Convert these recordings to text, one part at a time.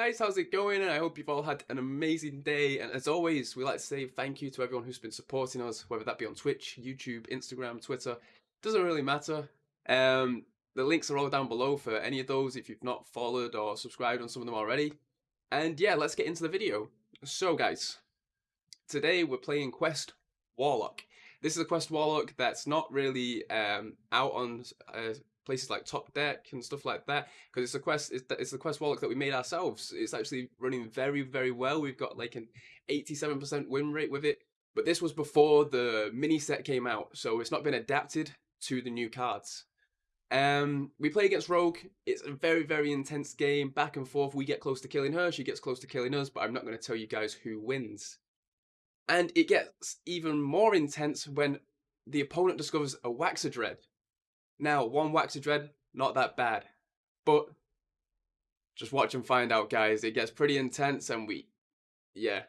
guys, how's it going? And I hope you've all had an amazing day. And as always, we like to say thank you to everyone who's been supporting us, whether that be on Twitch, YouTube, Instagram, Twitter. Doesn't really matter. Um, the links are all down below for any of those if you've not followed or subscribed on some of them already. And yeah, let's get into the video. So guys, today we're playing Quest Warlock. This is a Quest Warlock that's not really um, out on uh, places like Top Deck and stuff like that because it's a quest it's, it's a quest warlock that we made ourselves. It's actually running very very well. We've got like an 87% win rate with it but this was before the mini set came out so it's not been adapted to the new cards. Um we play against rogue. It's a very very intense game back and forth. We get close to killing her she gets close to killing us but i'm not going to tell you guys who wins. And it gets even more intense when the opponent discovers a Waxadred now, one Waxadred, not that bad. But just watch and find out, guys. It gets pretty intense and we, yeah.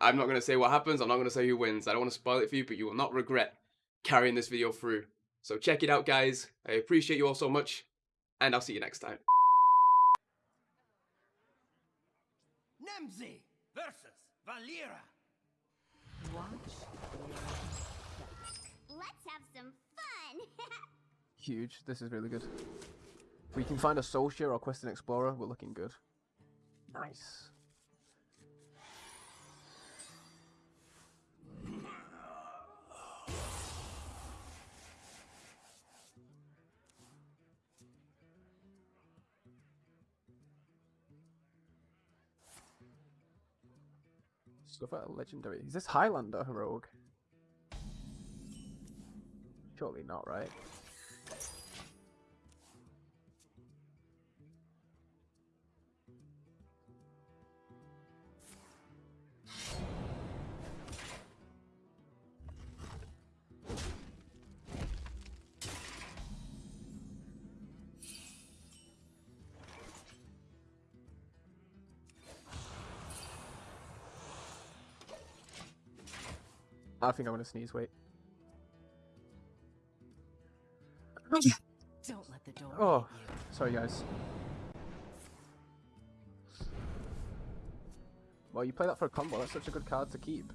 I'm not going to say what happens. I'm not going to say who wins. I don't want to spoil it for you, but you will not regret carrying this video through. So check it out, guys. I appreciate you all so much, and I'll see you next time. Nemzi versus Valera. Watch. Let's have some fun! Huge. This is really good. We can find a Soulshare or Quest Questing Explorer, we're looking good. Nice. Stuff out legendary. Is this Highlander Rogue? Surely not, right? I think I'm gonna sneeze. Wait. Don't let the door Oh, sorry guys. Well, you play that for a combo. That's such a good card to keep.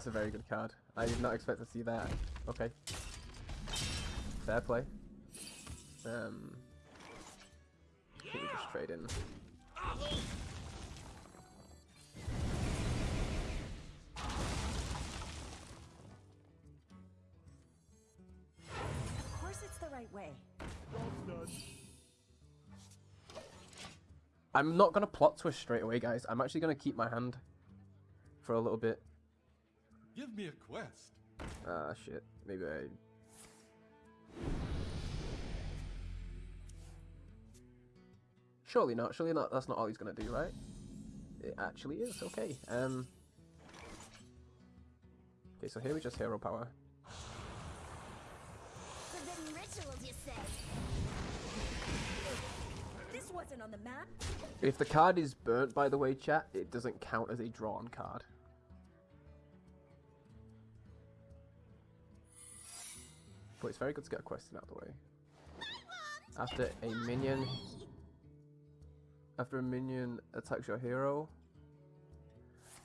That's a very good card. I did not expect to see that. Okay. Fair play. Um. We just trade in. Of course it's the right way. I'm not gonna plot twist straight away, guys. I'm actually gonna keep my hand for a little bit. Give me a quest. Ah, shit. Maybe I. Surely not. Surely not. That's not all he's gonna do, right? It actually is. Okay. Um. Okay, so here we just hero power. Forbidden rituals, you say? This wasn't on the map. If the card is burnt, by the way, chat, it doesn't count as a drawn card. But it's very good to get a question out of the way. After a minion... After a minion attacks your hero,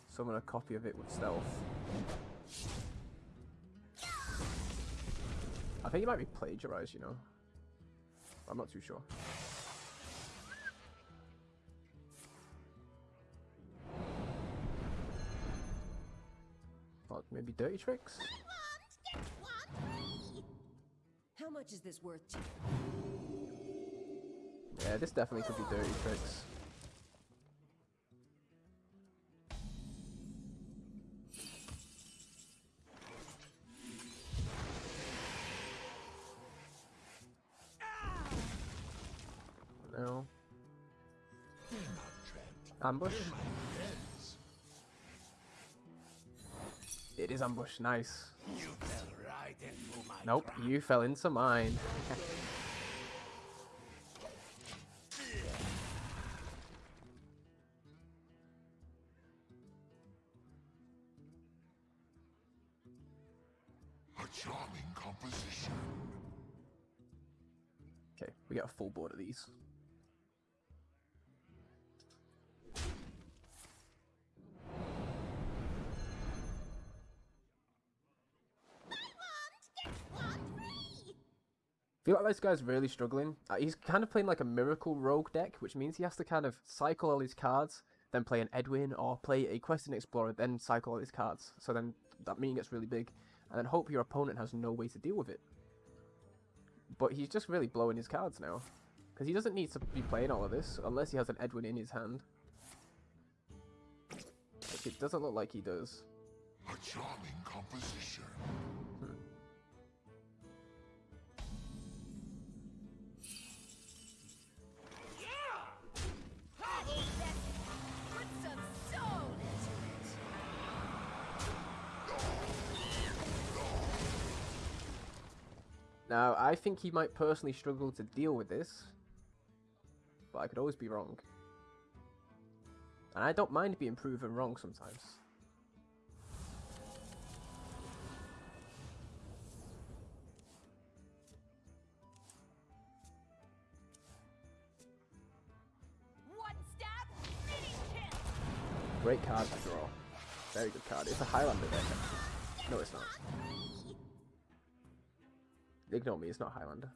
summon a copy of it with stealth. I think it might be plagiarized, you know. I'm not too sure. Fuck, maybe dirty tricks? How much is this worth to Yeah, this definitely could be dirty tricks. No. Ambush? Here's my hands. It is ambush. Nice. You fell right into my Nope, you fell into mine. A charming composition. Okay, we got a full board of these. Like this guy's really struggling. Uh, he's kind of playing like a miracle rogue deck, which means he has to kind of cycle all his cards, then play an Edwin or play a Questing Explorer, then cycle all his cards. So then that mean gets really big, and then hope your opponent has no way to deal with it. But he's just really blowing his cards now. Because he doesn't need to be playing all of this, unless he has an Edwin in his hand. Which it doesn't look like he does. A charming composition. Now, I think he might personally struggle to deal with this. But I could always be wrong. And I don't mind being proven wrong sometimes. One stab, finish him. Great card to draw. Very good card. It's a Highlander deck. No, it's not. Ignore me, it's not Highlander.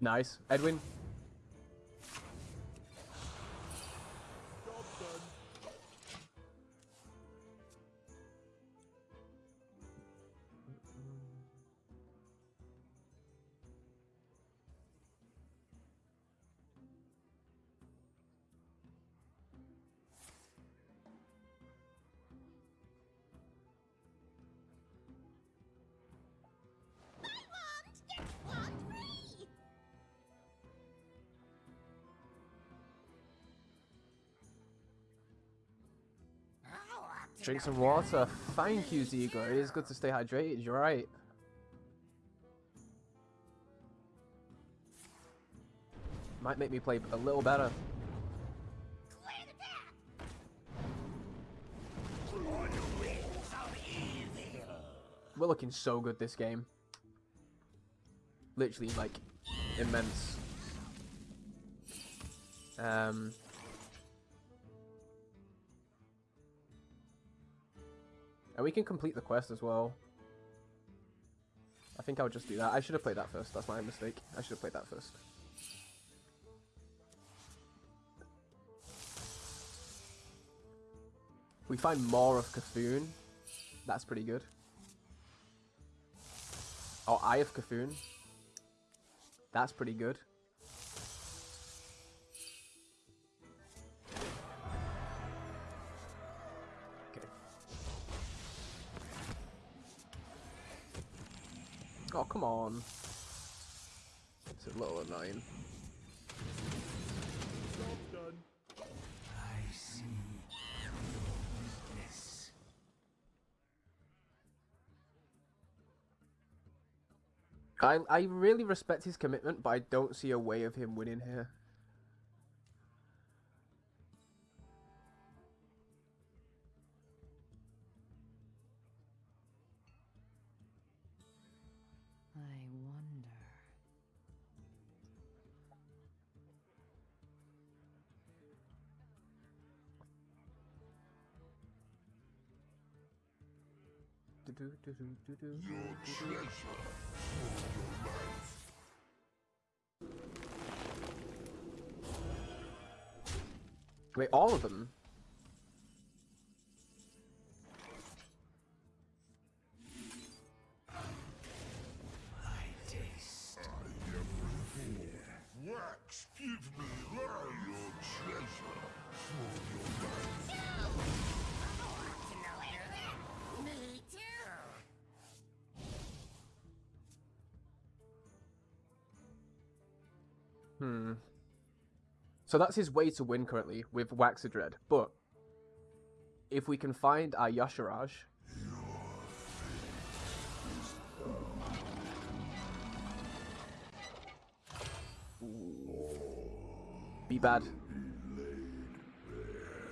Nice. Edwin. Drink some water. Thank you, Ziegler. It is good to stay hydrated. You're right. Might make me play a little better. We're looking so good this game. Literally, like, immense. Um. And we can complete the quest as well. I think I'll just do that. I should have played that first. That's my mistake. I should have played that first. We find more of Cthulhu. That's pretty good. Oh, Eye of Cthulhu. That's pretty good. Oh, come on. It's a little annoying. I see. Yes. I I really respect his commitment, but I don't see a way of him winning here. Your treasure for your life. Wait, all of them? Hmm. So that's his way to win currently with Waxadred, but if we can find our Y'Shaarj, be bad.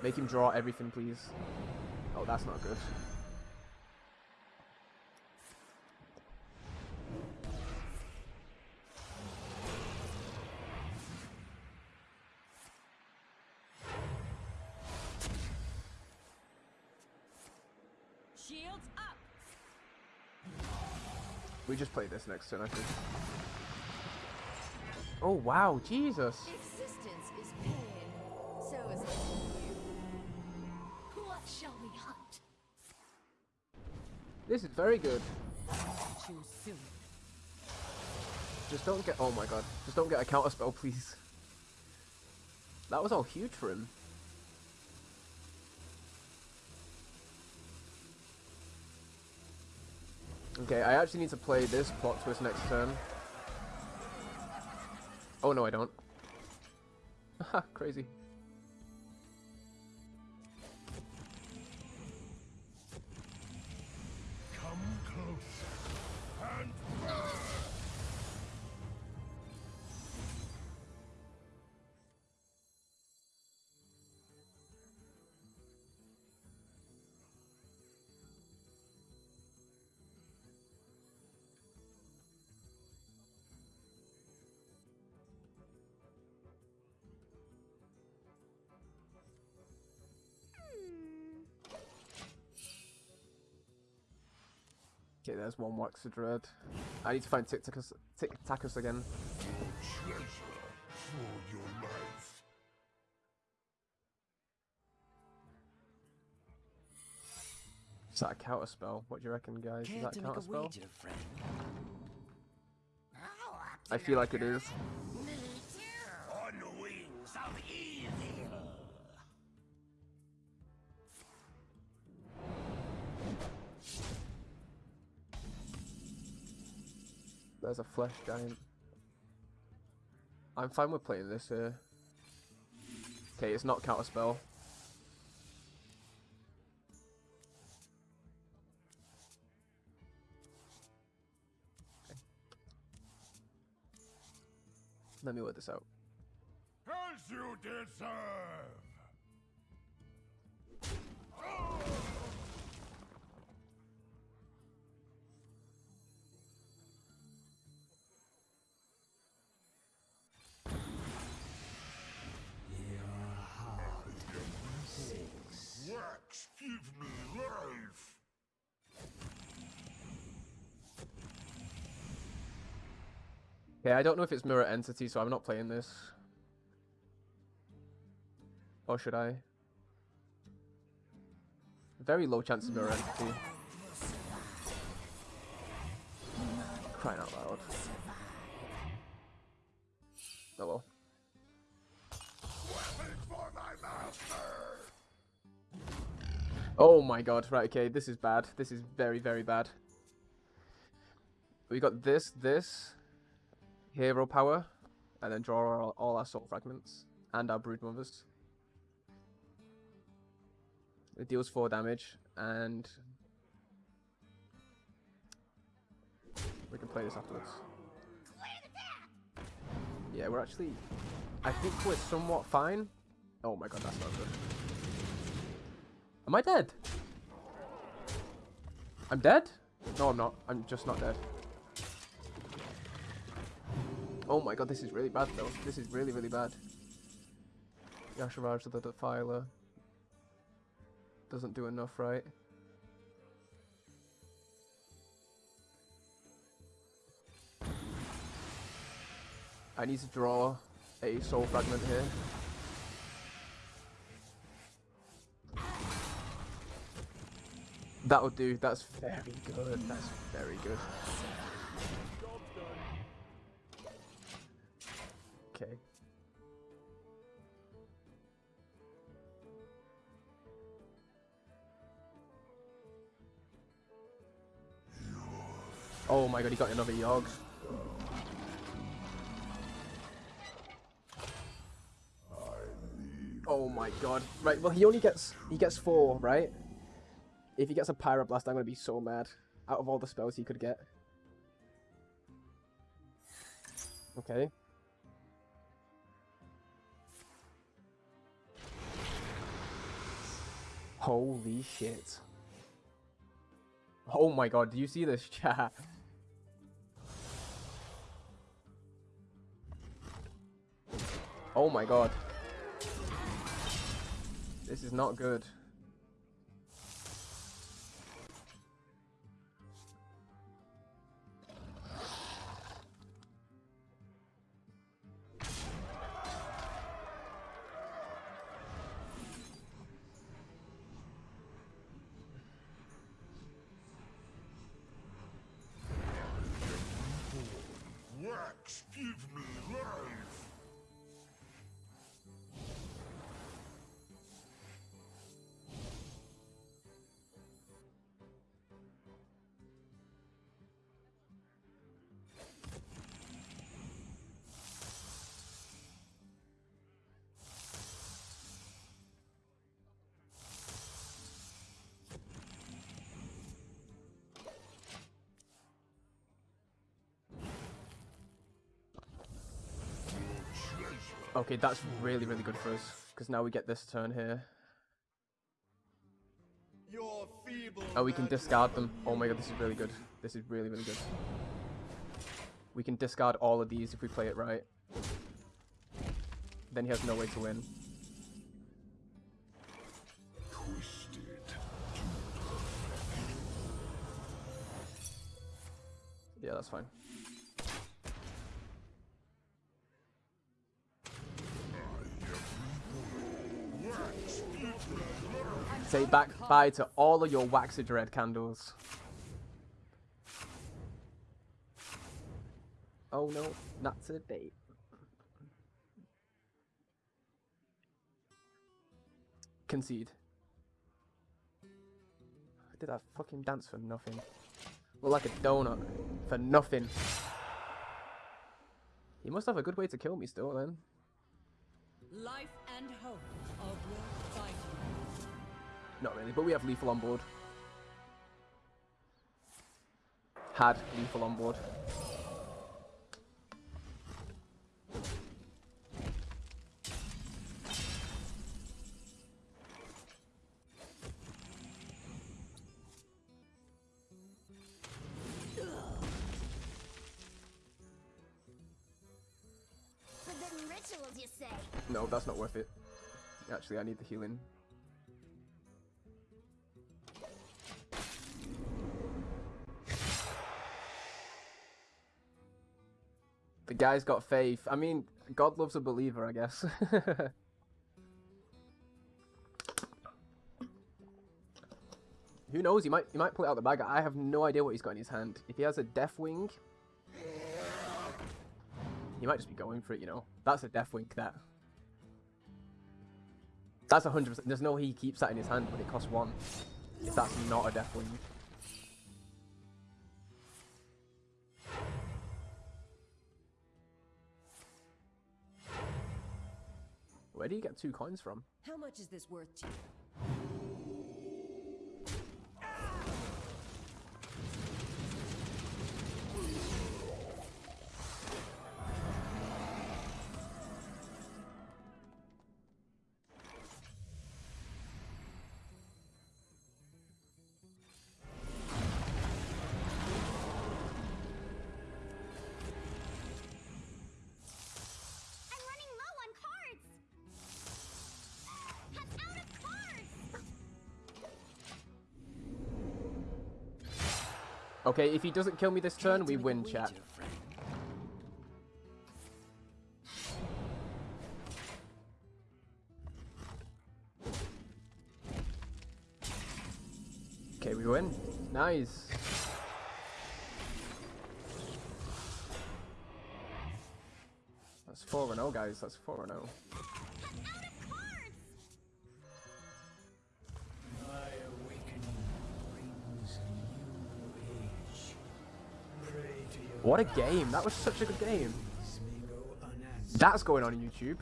Make him draw everything, please. Oh, that's not good. Shields up. We just play this next turn, I think. Oh wow, Jesus! Existence is pain. So is you. What shall we hunt? This is very good. Just don't get. Oh my god. Just don't get a counter spell, please. That was all huge for him. Okay, I actually need to play this plot twist next turn. Oh no, I don't. Haha, crazy. Okay, there's one Waxadred. I need to find Tickatus, Tic Tacus again. Treasure for your life. Is that a counter spell? What do you reckon, guys? Is that a counter spell? wager? I feel like it is. There's a flesh giant. I'm fine with playing this here. Okay, it's not counter spell. Let me work this out. As you deserve. Wax, I don't know if it's mirror entity, so I'm not playing this. Or should I? Very low chance of mirror entity. Crying out loud. Oh well. Oh my god, right, okay, this is bad. This is very, very bad. We got this, this, hero power, and then draw all, all our soul fragments, and our brood mothers. It deals 4 damage, and we can play this afterwards. Yeah, we're actually, I think we're somewhat fine. Oh my god, that's not good. Am I dead? I'm dead? No, I'm not. I'm just not dead. Oh my god, this is really bad though. This is really, really bad. Y'Shaarj the Defiler. Doesn't do enough, right? I need to draw a soul fragment here. That'll do. That's very good. That's very good. Okay. Oh my god, he got another Yogg. Oh my god. Right, well he only gets he gets four, right? If he gets a Pyroblast, I'm gonna be so mad. Out of all the spells he could get. Okay. Holy shit. Oh my god, do you see this chat? Oh my god. This is not good. Okay, that's really, really good for us. Because now we get this turn here. Oh, we can discard them. Oh my god, this is really good. This is really, really good. We can discard all of these if we play it right. Then he has no way to win. Yeah, that's fine. Say back bye to all of your waxed red candles. Oh no, not today. Concede. I did that fucking dance for nothing. Look like a donut. For nothing. He must have a good way to kill me still then. Life and hope. Not really, but we have lethal on board. Had lethal on board. Forbidden rituals, you say? No, that's not worth it. Actually, I need the healing. Guy's got faith. I mean, God loves a believer, I guess. Who knows? He might he might pull it out the bag. I have no idea what he's got in his hand. If he has a Deathwing, he might just be going for it. You know, that's a Deathwing. That. That's a hundred percent. There's no way he keeps that in his hand when it costs one. If that's not a Deathwing. Where do you get two coins from? How much is this worth to you? Okay, if he doesn't kill me this turn, we win, chat. Okay, we win. Nice. That's 4 0, guys. That's 4 What a game. That was such a good game. That's going on YouTube.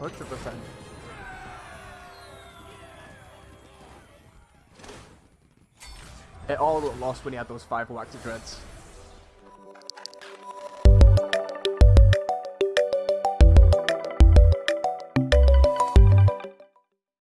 100%. It all looked lost when he had those five Waxadreds.